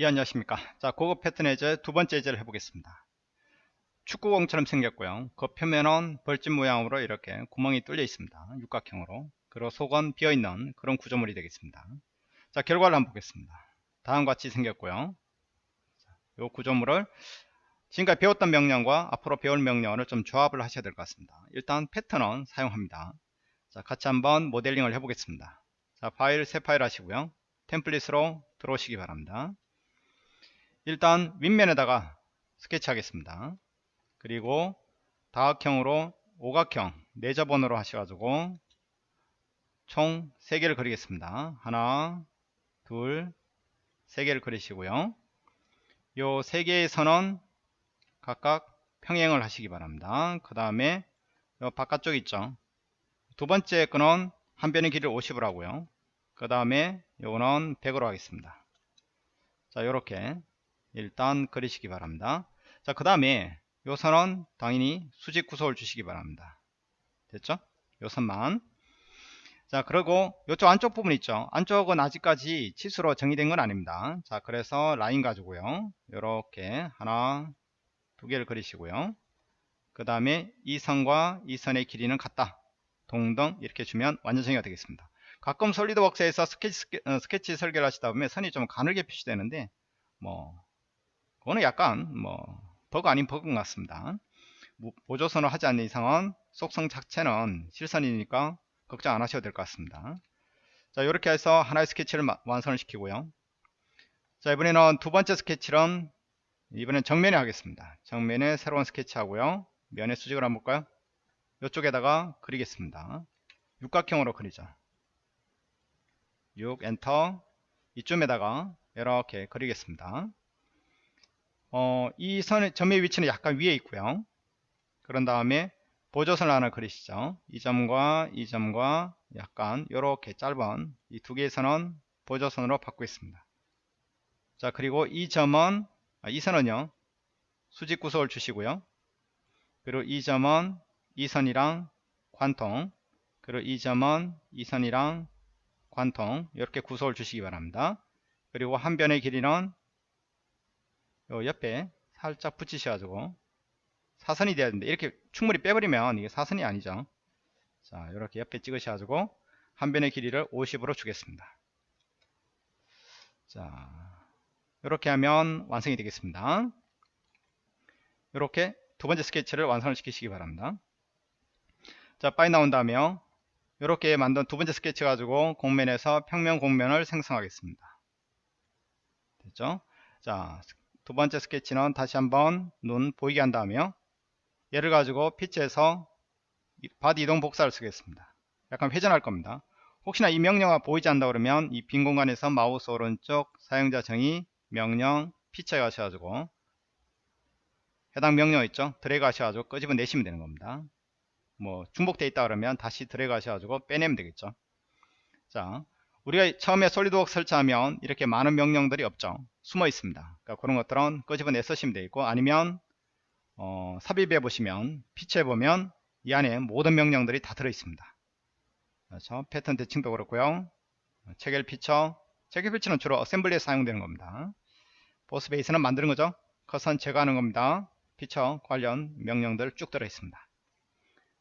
예 안녕하십니까. 자 고급 패턴 예제 두 번째 예제를 해보겠습니다. 축구공처럼 생겼고요. 그 표면은 벌집 모양으로 이렇게 구멍이 뚫려 있습니다. 육각형으로. 그리고 속은 비어있는 그런 구조물이 되겠습니다. 자 결과를 한번 보겠습니다. 다음과 같이 생겼고요. 이 구조물을 지금까지 배웠던 명령과 앞으로 배울 명령을 좀 조합을 하셔야 될 것 같습니다. 일단 패턴은 사용합니다. 자 같이 한번 모델링을 해 보겠습니다. 자 파일 새 파일 하시고요. 템플릿으로 들어오시기 바랍니다 일단 윗면에다가 스케치 하겠습니다. 그리고 다각형으로 오각형 내저번으로 하셔가지고 총 3개를 그리겠습니다. 하나 둘 3개를 그리시고요. 요 3개의 선은 각각 평행을 하시기 바랍니다. 그 다음에 바깥쪽 있죠? 두 번째 거는 한 변의 길이를 50으로 하고요. 그 다음에 요거는 100으로 하겠습니다. 자 요렇게 일단 그리시기 바랍니다. 자 그 다음에 요 선은 당연히 수직 구속을 주시기 바랍니다. 됐죠? 요 선만. 자 그리고 요쪽 안쪽 부분 있죠? 안쪽은 아직까지 치수로 정의된 건 아닙니다. 자 그래서 라인 가지고요. 요렇게 하나 두 개를 그리시고요. 그 다음에 이 선과 이 선의 길이는 같다. 동등 이렇게 주면 완전 정의가 되겠습니다. 가끔 솔리드웍스에서 스케치, 어, 스케치 설계를 하시다 보면 선이 좀 가늘게 표시되는데 뭐 그거는 약간 뭐 버그 아닌 버그 같습니다. 뭐 보조선을 하지 않는 이상은 속성 자체는 실선이니까 걱정 안 하셔도 될 것 같습니다. 자 이렇게 해서 하나의 스케치를 완성을 시키고요. 자 이번에는 두 번째 스케치는 이번엔 정면에 하겠습니다. 정면에 새로운 스케치 하고요. 면의 수직을 한번 볼까요? 이쪽에다가 그리겠습니다. 육각형으로 그리죠. 6 엔터 이쯤에다가 이렇게 그리겠습니다. 어, 이 선의 점의 위치는 약간 위에 있고요. 그런 다음에 보조선을 하나 그리시죠. 이 점과 이 점과 약간 이렇게 짧은 이 두 개의 선은 보조선으로 바꾸겠습니다. 자 그리고 이 점은 아, 이 선은요 수직 구속을 주시고요. 그리고 이 점은 이 선이랑 관통 그리고 이 점은 이 선이랑 관통 이렇게 구속을 주시기 바랍니다. 그리고 한 변의 길이는 요 옆에 살짝 붙이셔가지고 사선이 돼야 되는데 이렇게 충분히 빼버리면 이게 사선이 아니죠. 자 이렇게 옆에 찍으셔가지고 한 변의 길이를 50으로 주겠습니다. 자 이렇게 하면 완성이 되겠습니다. 이렇게 두 번째 스케치를 완성을 시키시기 바랍니다. 자 빠이 나온 다음에요 이렇게 만든 두 번째 스케치 가지고 공면에서 평면 공면을 생성하겠습니다. 됐죠? 자 두 번째 스케치는 다시 한번 눈 보이게 한 다음에요. 얘를 가지고 feature에서 body 이동 복사를 쓰겠습니다. 약간 회전할 겁니다. 혹시나 이 명령어가 보이지 않는다 그러면 이 빈 공간에서 마우스 오른쪽 사용자 정의 명령 feature에 가셔가지고 해당 명령 있죠 드래그 하셔가지고 끄집어 내시면 되는 겁니다 뭐 중복되어 있다 그러면 다시 드래그 하셔가지고 빼내면 되겠죠 자 우리가 처음에 솔리드웍스 설치하면 이렇게 많은 명령들이 없죠. 숨어 있습니다. 그러니까 그런 것들은 끄집어내 쓰시면 되겠고 아니면 어, 삽입해 보시면 feature에 보면 이 안에 모든 명령들이 다 들어 있습니다. 그렇죠 패턴 대칭도 그렇고요. 체결 feature. 체결 feature는 주로 assembly에 사용되는 겁니다. boss base는 만드는 거죠. cut은 제거하는 겁니다. 피처 관련 명령들 쭉 들어 있습니다.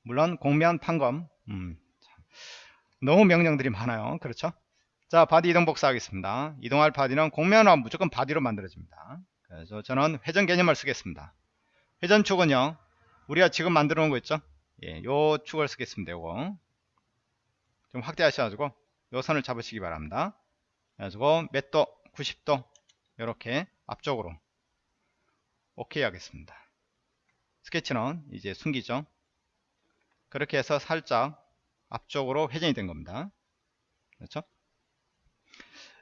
물론 곡면 판금 음, 너무 명령들이 많아요. 그렇죠 자 body 이동 복사하겠습니다. 이동할 body는 곡면화 무조건 body로 만들어집니다. 그래서 저는 회전 개념을 쓰겠습니다. 회전축은요 우리가 지금 만들어 놓은 거 있죠? 예, 요 축을 쓰겠습니다 요거. 좀 확대하셔가지고 요 선을 잡으시기 바랍니다. 그래가지고 몇 도? 90도? 이렇게 앞쪽으로 오케이 하겠습니다. 스케치는 이제 숨기죠? 그렇게 해서 살짝 앞쪽으로 회전이 된 겁니다. 그렇죠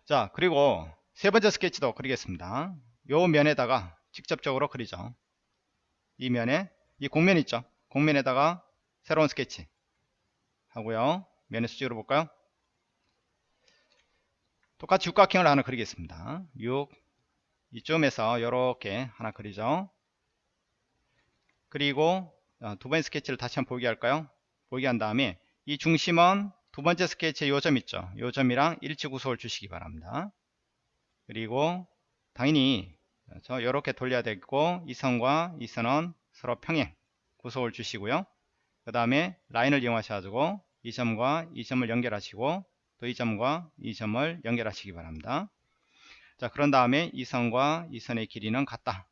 자 그리고 세 번째 스케치도 그리겠습니다. 요 면에다가 직접적으로 그리죠. 이 면에 이 공면 있죠? 공면에다가 새로운 스케치 하고요. 면의 수직으로 볼까요? 똑같이 육각형을 하나 그리겠습니다. 6 이쯤에서 이렇게 하나 그리죠. 그리고 어, 두 번째 스케치를 다시 한번 보게 할까요? 보게 한 다음에 이 중심은 두 번째 스케치에 요점 있죠. 요점이랑 일치 구속을 주시기 바랍니다. 그리고 당연히 그렇죠? 이렇게 돌려야 되고 이 선과 이 선은 서로 평행 구속을 주시고요. 그 다음에 라인을 이용하셔가지고 이 점과 이 점을 연결하시고 또 이 점과 이 점을 연결하시기 바랍니다. 자 그런 다음에 이 선과 이 선의 길이는 같다.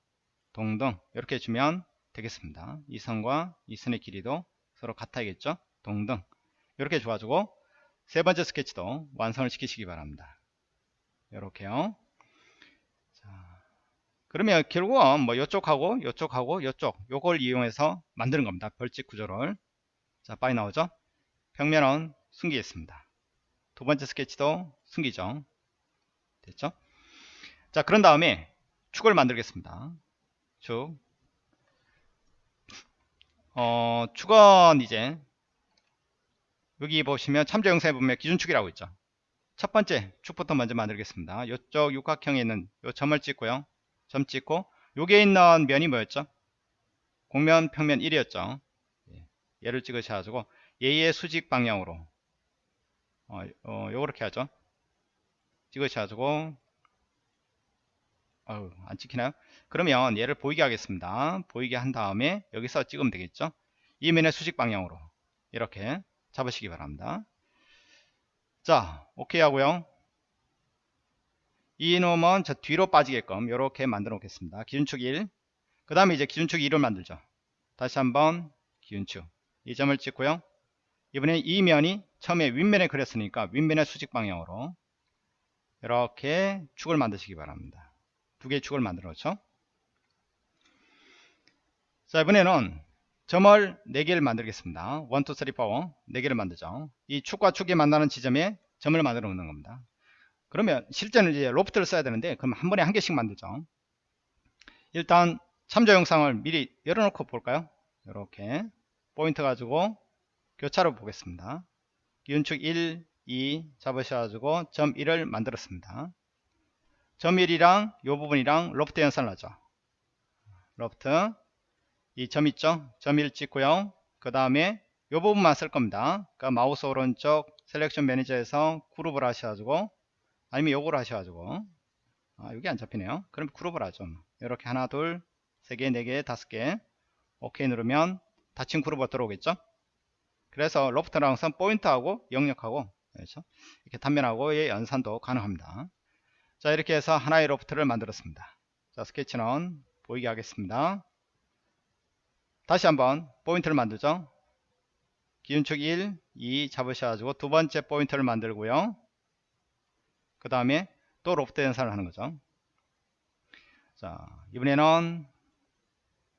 동등 이렇게 주면 되겠습니다. 이 선과 이 선의 길이도 서로 같아야겠죠. 동등 이렇게 줘가지고 세 번째 스케치도 완성을 시키시기 바랍니다. 이렇게요. 자, 그러면 결국은 뭐 이쪽하고 이쪽하고 이쪽 요걸 이용해서 만드는 겁니다. 벌집 구조를 자 빨리 나오죠. 평면은 숨기겠습니다. 두 번째 스케치도 숨기죠. 됐죠? 자 그런 다음에 축을 만들겠습니다. 축. 어, 축은 이제 여기 보시면 참조 영상에 보면 기준축이라고 있죠. 첫 번째 축부터 먼저 만들겠습니다. 이쪽 육각형에 있는 요 점을 찍고요. 점 찍고 여기에 있는 면이 뭐였죠? 공면 평면 1이었죠. 얘를 찍으셔가지고 얘의 수직 방향으로 어, 어 요렇게 하죠. 찍으셔가지고 어우, 안 찍히나요? 그러면 얘를 보이게 하겠습니다. 보이게 한 다음에 여기서 찍으면 되겠죠? 이 면의 수직 방향으로 이렇게 잡으시기 바랍니다. 자, 오케이 하고요. 이 놈은 저 뒤로 빠지게끔 이렇게 만들어 놓겠습니다. 기준축 1. 그 다음에 이제 기준축 2를 만들죠. 다시 한번 기준축. 이 점을 찍고요. 이번에 이 면이 처음에 윗면에 그렸으니까 윗면의 수직 방향으로 이렇게 축을 만드시기 바랍니다. 두 개의 축을 만들어 놓죠. 자, 이번에는 점을 4개를 만들겠습니다. 1, 2, 3, 4, 4개를 만들죠. 이 축과 축이 만나는 지점에 점을 만들어 놓는 겁니다. 그러면 실제는 이제 로프트를 써야 되는데 그럼 한 번에 한 개씩 만들죠. 일단 참조 영상을 미리 열어놓고 볼까요? 이렇게 포인트 가지고 교차로 보겠습니다. 기준축 1, 2 잡으셔가지고 점 1을 만들었습니다. 점 1이랑 요 부분이랑 로프트 연산을 하죠. 로프트 이 점 있죠? 점 1 찍고요. 그 다음에 요 부분만 쓸 겁니다. 그러니까 마우스 오른쪽 selection manager에서 그룹을 하셔가지고 아니면 요거를 하셔가지고 아 여기 안 잡히네요. 그럼 그룹을 하죠. 이렇게 하나 둘 세 개, 네 개, 다섯 개 오케이 누르면 닫힌 그룹으로 들어오겠죠? 그래서 loft랑 선 포인트하고 영역하고 그렇죠? 이렇게 단면하고의 연산도 가능합니다. 자 이렇게 해서 하나의 loft를 만들었습니다 자 스케치는 보이게 하겠습니다 다시 한번 포인트를 만들죠 기준축 1, 2 잡으셔가지고 두 번째 포인트를 만들고요 그 다음에 또 로프트 연산을 하는 거죠 자 이번에는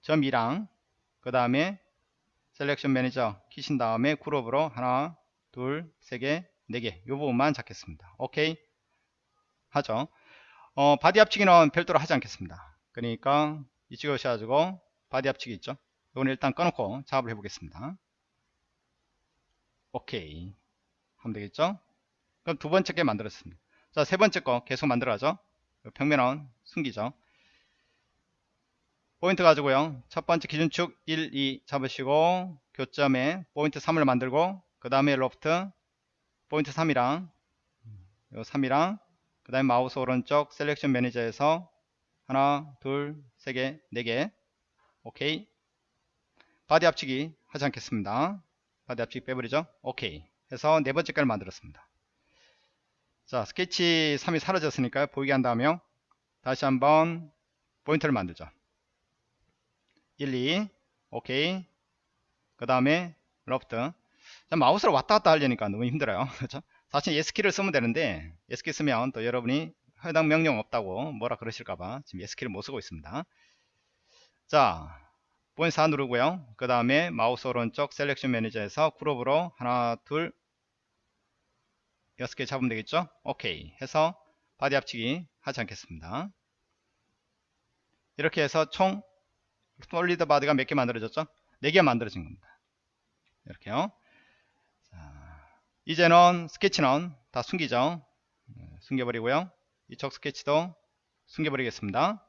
점 2랑 그 다음에 selection manager 키신 다음에 그룹으로 하나 둘세개 네개 이 부분만 잡겠습니다 오케이 하죠. 어, body 합치기는 별도로 하지 않겠습니다. 그러니까 이 찍으셔가지고 body 합치기 있죠. 이건 일단 꺼놓고 작업을 해보겠습니다. 오케이 하면 되겠죠. 그럼 두 번째 게 만들었습니다. 자, 세 번째 거 계속 만들어야죠. 평면은 숨기죠. 포인트 가지고요. 첫 번째 기준축 1, 2 잡으시고 교점에 포인트 3을 만들고 그 다음에 로프트 포인트 3이랑 요 3이랑 그 다음에 마우스 오른쪽 selection manager에서 하나 둘 세 개 네 개 오케이 body 합치기 하지 않겠습니다. body 합치기 빼버리죠? 오케이. 해서 네 번째 깔을 만들었습니다. 자 스케치 3이 사라졌으니까 보이게 한다면 다시 한번 포인트를 만들죠. 1, 2 오케이. 그 다음에 러프트. 마우스를 왔다 갔다 하려니까 너무 힘들어요. 그렇죠? 사실 S키를 쓰면 되는데 S키 쓰면 또 여러분이 해당 명령 없다고 뭐라 그러실까봐 지금 S키를 못 쓰고 있습니다. 자 포인트 4 누르고요. 그 다음에 마우스 오른쪽 selection manager에서 그룹으로 하나 둘 여섯 개 잡으면 되겠죠? 오케이. 해서 body 합치기 하지 않겠습니다. 이렇게 해서 총 solid body가 몇 개 만들어졌죠? 4개 만들어진 겁니다. 이렇게요. 이제는 스케치는 다 숨기죠. 네, 숨겨버리고요. 이쪽 스케치도 숨겨버리겠습니다.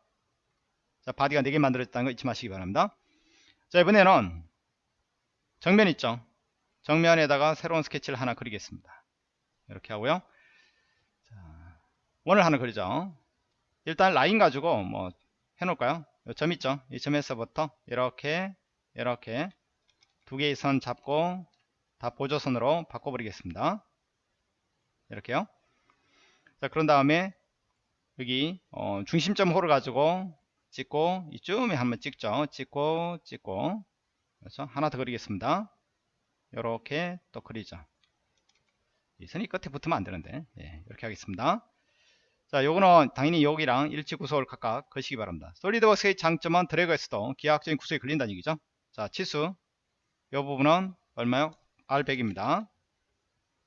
자 body가 4개 만들어졌다는 거 잊지 마시기 바랍니다 자 이번에는 정면 있죠 정면에다가 새로운 스케치를 하나 그리겠습니다 이렇게 하고요 자, 원을 하나 그리죠 일단 라인 가지고 뭐 해놓을까요? 요점 있죠? 이 점에서부터 이렇게 이렇게 두 개의 선 잡고 다 보조선으로 바꿔버리겠습니다. 이렇게요. 자 그런 다음에 여기 어, 중심점 호를 가지고 찍고 이쯤에 한번 찍죠. 찍고 찍고 그래서 하나 더 그리겠습니다. 이렇게 또 그리죠. 이 선이 끝에 붙으면 안 되는데 예, 이렇게 하겠습니다. 자 요거는 당연히 여기랑 일치 구속을 각각 거시기 바랍니다. 솔리드웍스의 장점은 드래그에서도 기하학적인 구속이 걸린다는 얘기죠. 자 치수 이 부분은 얼마요? R100입니다.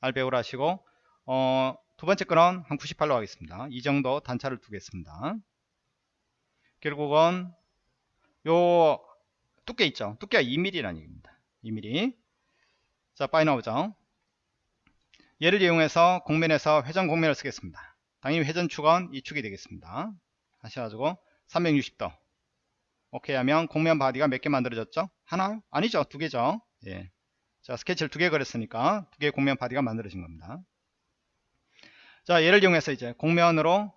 R100으로 하시고 어, 두 번째 거는 한 98로 하겠습니다. 이 정도 단차를 두겠습니다. 결국은 요 두께 있죠. 두께가 2mm라는 얘기입니다. 2mm. 자, 빠이 나오죠. 얘를 이용해서 공면에서 회전 공면을 쓰겠습니다. 당연히 회전 축은 이 축이 되겠습니다. 하셔가지고 360도. 오케이 하면 곡면 body가 몇 개 만들어졌죠? 하나? 아니죠. 두 개죠. 예. 자, 스케치를 두 개 그렸으니까 두 개의 곡면 body가 만들어진 겁니다. 자, 얘를 이용해서 이제 곡면으로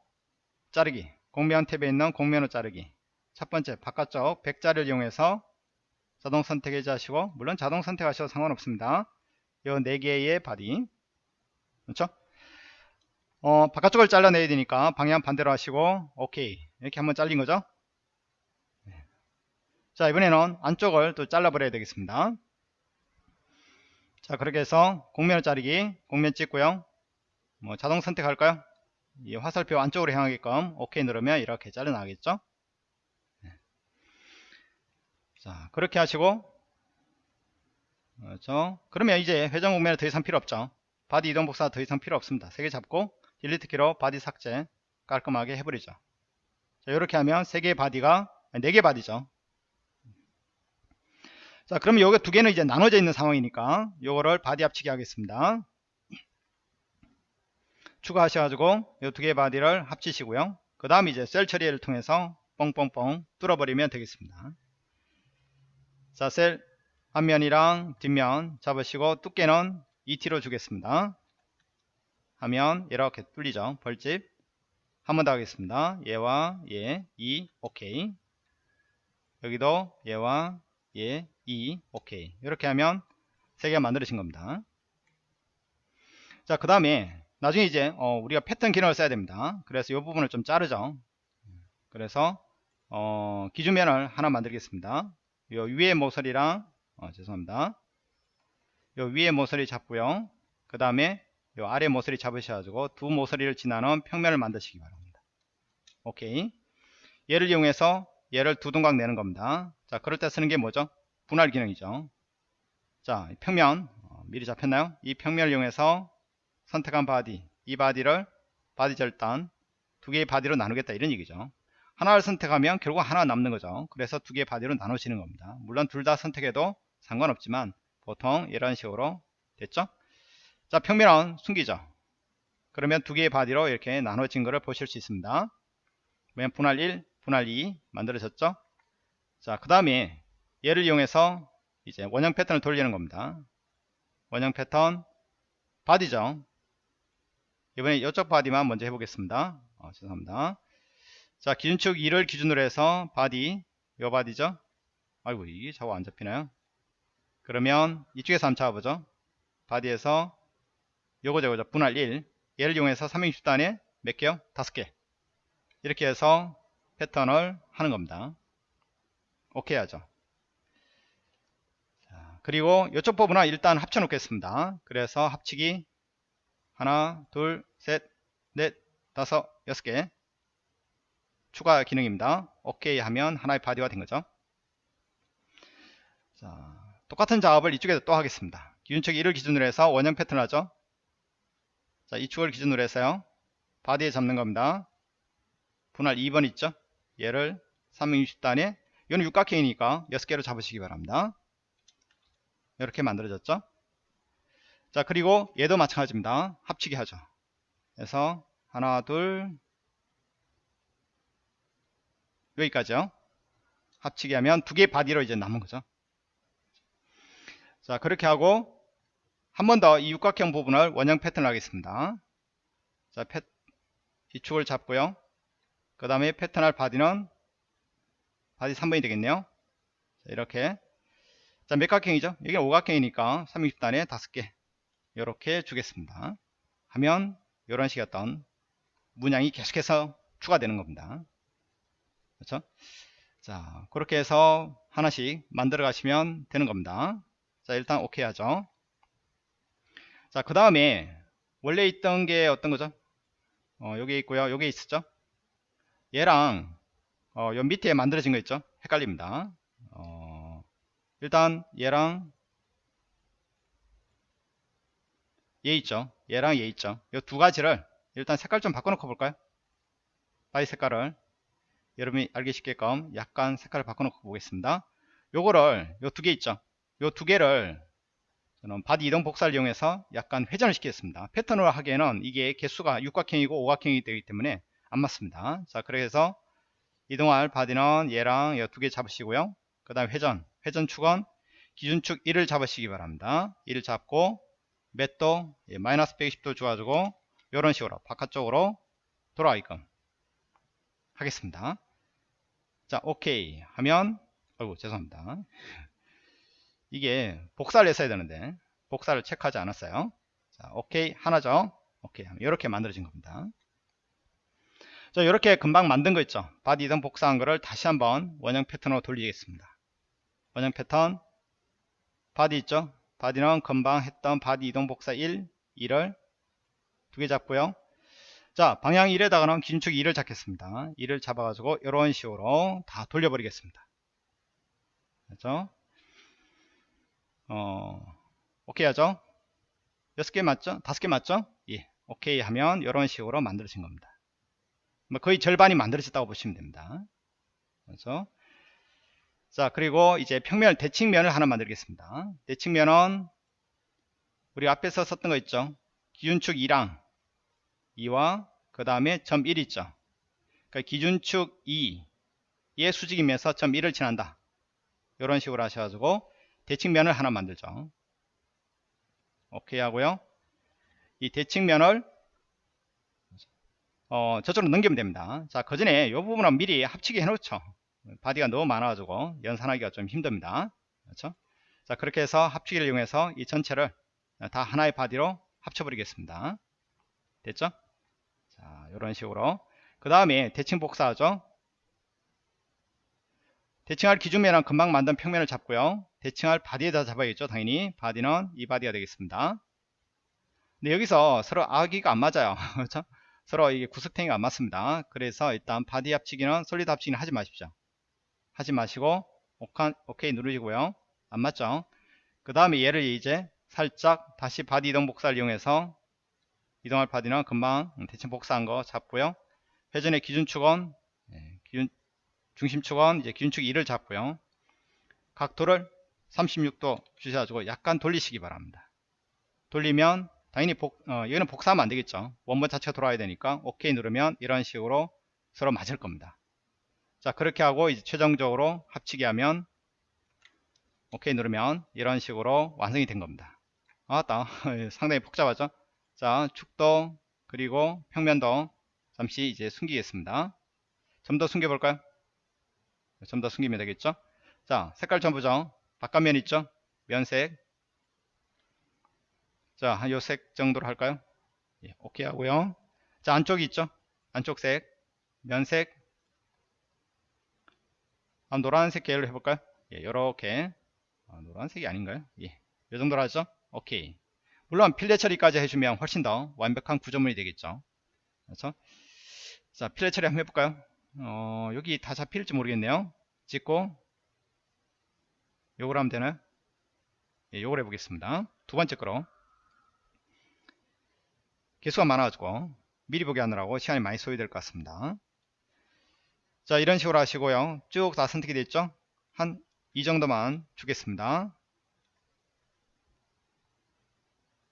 자르기. 곡면 탭에 있는 곡면으로 자르기. 첫 번째, 바깥쪽 백자를 이용해서 자동 선택 해제하시고, 물론 자동 선택하셔도 상관없습니다. 요 네 개의 body. 그렇죠? 어, 바깥쪽을 잘라내야 되니까 방향 반대로 하시고, 오케이. 이렇게 한번 잘린 거죠? 네. 자, 이번에는 안쪽을 또 잘라버려야 되겠습니다. 자, 그렇게 해서 곡면을 자르기, 곡면 찍고요. 뭐 자동 선택할까요? 이 화살표 안쪽으로 향하게끔 OK 누르면 이렇게 잘려나겠죠? 네. 자, 그렇게 하시고 그렇죠? 그러면 이제 회전 곡면을 더 이상 필요 없죠. body 이동 복사 더 이상 필요 없습니다. 세 개 잡고 delete 키로 body 삭제 깔끔하게 해버리죠. 자, 이렇게 하면 세 개의 body가 네 개 body죠. 자, 그러면 여기 두 개는 이제 나눠져 있는 상황이니까 요거를 body 합치기 하겠습니다. 추가하셔가지고 이 두 개의 body를 합치시고요. 그 다음 이제 shell 처리를 통해서 뻥뻥뻥 뚫어버리면 되겠습니다. 자, shell 앞면이랑 뒷면 잡으시고 두께는 2T로 주겠습니다. 하면 이렇게 뚫리죠. 벌집. 한 번 더 하겠습니다. 얘와 얘, 2, 오케이. 여기도 얘와 얘, 2, 오케이. 이렇게 하면 세 개가 만들어진 겁니다. 자, 그 다음에 나중에 이제 어, 우리가 패턴 기능을 써야 됩니다. 그래서 이 부분을 좀 자르죠. 그래서 어, 기준면을 하나 만들겠습니다. 요 위에 모서리랑 어, 죄송합니다. 요 위에 모서리 잡고요. 그 다음에 요 아래 모서리 잡으셔가지고 두 모서리를 지나는 평면을 만드시기 바랍니다. 오케이. 얘를 이용해서 얘를 두 동강 내는 겁니다. 자, 그럴 때 쓰는 게 뭐죠? 분할 기능이죠. 자, 평면 어, 미리 잡혔나요? 이 평면을 이용해서 선택한 body 이 body를 body 절단 두 개의 body로 나누겠다 이런 얘기죠. 하나를 선택하면 결국 하나 남는 거죠. 그래서 두 개의 body로 나누시는 겁니다. 물론 둘 다 선택해도 상관없지만 보통 이런 식으로 됐죠? 자 평면은 숨기죠. 그러면 두 개의 body로 이렇게 나눠진 것을 보실 수 있습니다. 그러면 분할 1 분할 2 만들어졌죠? 자 그 다음에 얘를 이용해서 이제 원형 패턴을 돌리는 겁니다. 원형 패턴 body죠 이번에 이쪽 body만 먼저 해보겠습니다. 어, 죄송합니다. 자, 기준축 2를 기준으로 해서 body, 요 바디죠? 아이고, 이게 자꾸 안 잡히나요? 그러면 이쪽에서 한번 잡아보죠. 바디에서 요거 저거죠. 분할 1. 얘를 이용해서 360단에 몇 개요? 5개. 이렇게 해서 패턴을 하는 겁니다. 오케이 하죠. 자, 그리고 이쪽 부분은 일단 합쳐 놓겠습니다. 그래서 합치기 하나, 둘, 셋, 넷, 다섯, 여섯 개 추가 기능입니다. 오케이 하면 하나의 body가 된 거죠. 자, 똑같은 작업을 이쪽에서 또 하겠습니다. 기준축 1을 기준으로 해서 원형 패턴 을 하죠. 자, 이 축을 기준으로 해서요. body에 잡는 겁니다. 분할 2번 있죠? 얘를 360도에 이건 육각형이니까 6개로 잡으시기 바랍니다. 이렇게 만들어졌죠? 자 그리고 얘도 마찬가지입니다. 합치기 하죠. 그래서 하나 둘 여기까지요. 합치기 하면 두 개의 body로 이제 남은 거죠. 자 그렇게 하고 한 번 더 이 육각형 부분을 원형 패턴을 하겠습니다. 자, 패, 이 축을 잡고요. 그 다음에 패턴할 body는 body 3번이 되겠네요. 자, 이렇게. 자 몇각형이죠? 여기 오각형이니까 360단에 5개 이렇게 주겠습니다. 하면 이런 식의 어떤 문양이 계속해서 추가되는 겁니다. 그렇죠? 자 그렇게 해서 하나씩 만들어 가시면 되는 겁니다. 자 일단 오케이 하죠? 자 그 다음에 원래 있던 게 어떤 거죠? 어, 여기 있고요. 여기 있었죠? 얘랑 어, 요 밑에 만들어진 거 있죠? 헷갈립니다. 어, 일단 얘랑 얘 있죠? 얘랑 얘 있죠? 요 두 가지를 일단 색깔 좀 바꿔놓고 볼까요? 바디 색깔을. 여러분이 알기 쉽게끔 약간 색깔을 바꿔놓고 보겠습니다. 요거를 요 두 개 있죠? 요 두 개를 저는 바디 이동 복사를 이용해서 약간 회전을 시키겠습니다. 패턴으로 하기에는 이게 개수가 육각형이고 오각형이 되기 때문에 안 맞습니다. 자 그래서 이동할 바디는 얘랑 이 두 개 잡으시고요. 그 다음 회전 회전 축은 기준축 1을 잡으시기 바랍니다. 1을 잡고 몇 도 예, 마이너스 120도 줘가지고 이런 식으로 바깥쪽으로 돌아가게끔 하겠습니다. 자 오케이 하면 어이구 죄송합니다. 이게 복사를 했어야 되는데 복사를 체크하지 않았어요. 자 오케이 하나죠? 오케이 이렇게 만들어진 겁니다. 자 이렇게 금방 만든 거 있죠? 바디 이동 복사한 거를 다시 한번 원형 패턴으로 돌리겠습니다. 원형 패턴 바디 있죠 바디는 금방 했던 바디 이동 복사 1 2를 두개 잡고요. 자 방향 1에다가는 기준축 2를 잡겠습니다. 2를 잡아 가지고 이런 식으로 다 돌려버리겠습니다. 그렇죠? 어 오케이 하죠? 6개 맞죠? 5개 맞죠? 예 오케이 하면 이런 식으로 만들어진 겁니다. 뭐 거의 절반이 만들어졌다고 보시면 됩니다. 그렇죠 자 그리고 이제 평면 대칭면을 하나 만들겠습니다. 대칭면은 우리 앞에서 썼던 거 있죠? 기준축 2랑 2와 그 다음에 점 1 있죠? 그러니까 기준축 2의 수직이면서 점 1을 지난다. 이런 식으로 하셔가지고 대칭면을 하나 만들죠. 오케이 하고요. 이 대칭면을 어, 저쪽으로 넘기면 됩니다. 자 그 전에 이 부분은 미리 합치게 해 놓죠 바디가 너무 많아가지고 연산하기가 좀 힘듭니다. 그렇죠? 자 그렇게 해서 합치기를 이용해서 이 전체를 다 하나의 바디로 합쳐버리겠습니다. 됐죠? 자 이런 식으로 그 다음에 대칭 복사하죠. 대칭할 기준면은 금방 만든 평면을 잡고요. 대칭할 바디에다 잡아야겠죠. 당연히 바디는 이 바디가 되겠습니다. 근데 여기서 서로 아귀가 안 맞아요. 그렇죠? 서로 이게 구석탱이가 안 맞습니다. 그래서 일단 바디 합치기는 솔리드 합치기는 하지 마십시오. 하지 마시고 오케이 누르시고요. 안 맞죠? 그 다음에 얘를 이제 살짝 다시 바디 이동 복사를 이용해서 이동할 바디는 금방 대칭 복사한 거 잡고요. 회전의 기준축은 예, 기준, 중심축은 이제 기준축 2를 잡고요. 각도를 36도 주셔가지고 약간 돌리시기 바랍니다. 돌리면 당연히 복, 어, 여기는 복사하면 안되겠죠. 원본 자체가 돌아야 되니까 오케이 누르면 이런 식으로 서로 맞을 겁니다 자 그렇게 하고 이제 최종적으로 합치게 하면 오케이 누르면 이런 식으로 완성이 된 겁니다. 아따 상당히 복잡하죠? 자 축도 그리고 평면도 잠시 이제 숨기겠습니다. 좀 더 숨겨 볼까요? 좀 더 숨기면 되겠죠? 자 색깔 전부죠 바깥면 있죠? 면색. 자요 색 정도로 할까요? 예, 오케이 하고요. 자 안쪽이 있죠? 안쪽 색. 면색 노란색 계열로 해볼까요? 예, 이렇게 아, 노란색이 아닌가요? 예, 이 정도로 하죠? 오케이. 물론 필레 처리까지 해주면 훨씬 더 완벽한 구조물이 되겠죠. 그렇죠? 자, 필레 처리 한번 해볼까요? 어, 여기 다 잡힐지 모르겠네요. 찍고 요걸 하면 되나요? 예, 요걸 해보겠습니다. 두 번째 거로 개수가 많아가지고 미리 보기 하느라고 시간이 많이 소요될 것 같습니다. 자 이런 식으로 하시고요. 쭉 다 선택이 됐죠? 한 이 정도만 주겠습니다.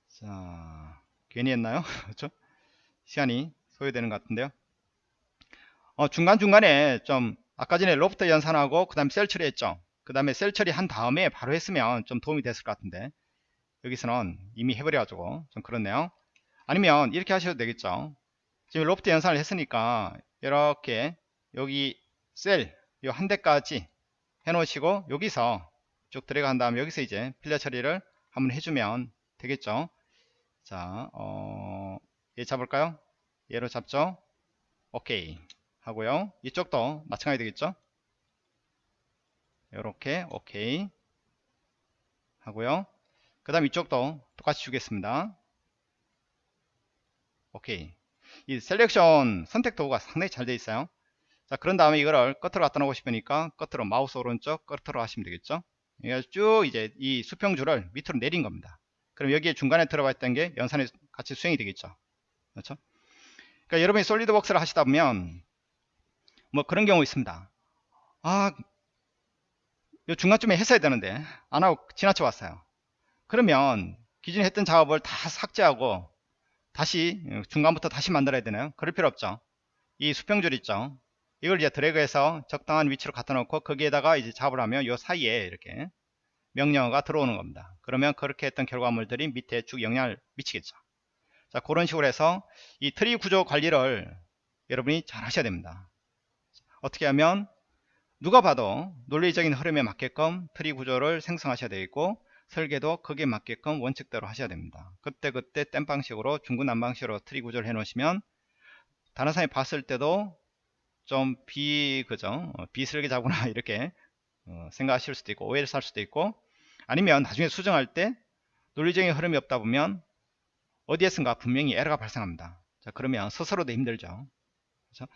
자 괜히 했나요? 그렇죠? 시간이 소요되는 것 같은데요. 어, 중간중간에 좀 아까 전에 로프트 연산하고 그 다음에 셀 처리했죠? 그 다음에 셀 처리 한 다음에 바로 했으면 좀 도움이 됐을 것 같은데 여기서는 이미 해버려 가지고 좀 그렇네요. 아니면 이렇게 하셔도 되겠죠? 지금 로프트 연산을 했으니까 이렇게 여기 셀요한 대까지 해 놓으시고 여기서 쭉 들어간 다음에 여기서 이제 필터 처리를 한번 해주면 되겠죠? 자 어, 얘 잡을까요? 얘로 잡죠? 오케이. 하고요. 이쪽도 마찬가지 되겠죠? 이렇게 오케이. 하고요. 그 다음 이쪽도 똑같이 주겠습니다. 오케이. 이 selection 선택 도구가 상당히 잘 되어 있어요 자 그런 다음에 이거를 끝으로 갖다 놓고 싶으니까 끝으로 마우스 오른쪽 끝으로 하시면 되겠죠? 쭉 이제 이 수평줄을 밑으로 내린 겁니다. 그럼 여기에 중간에 들어가 있던 게 연산에 같이 수행이 되겠죠? 그렇죠? 그러니까 여러분이 솔리드웍스를 하시다 보면 뭐 그런 경우 있습니다. 아 요 중간쯤에 했어야 되는데 안 하고 지나쳐 왔어요. 그러면 기존에 했던 작업을 다 삭제하고 다시 중간부터 다시 만들어야 되나요? 그럴 필요 없죠? 이 수평줄 있죠 이걸 이제 드래그해서 적당한 위치로 갖다 놓고 거기에다가 이제 작업을 하면 요 사이에 이렇게 명령어가 들어오는 겁니다. 그러면 그렇게 했던 결과물들이 밑에 쭉 영향을 미치겠죠. 자 그런 식으로 해서 이 트리 구조 관리를 여러분이 잘 하셔야 됩니다. 어떻게 하면 누가 봐도 논리적인 흐름에 맞게끔 트리 구조를 생성하셔야 되겠고 설계도 거기에 맞게끔 원칙대로 하셔야 됩니다. 그때그때 땜방식으로 중구난방식으로 트리 구조를 해 놓으시면 다른 사람이 봤을 때도 좀 비, 그죠? 어, 비설계자구나, 이렇게 어, 생각하실 수도 있고, 오해를 살 수도 있고, 아니면 나중에 수정할 때 논리적인 흐름이 없다 보면 어디에선가 분명히 에러가 발생합니다. 자, 그러면 스스로도 힘들죠. 그렇죠?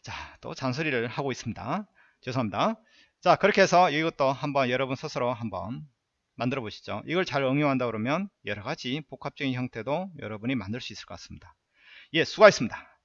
자, 또 잔소리를 하고 있습니다. 죄송합니다. 자, 그렇게 해서 이것도 한번 여러분 스스로 한번 만들어 보시죠. 이걸 잘 응용한다 그러면 여러 가지 복합적인 형태도 여러분이 만들 수 있을 것 같습니다. 예, 수고하셨습니다.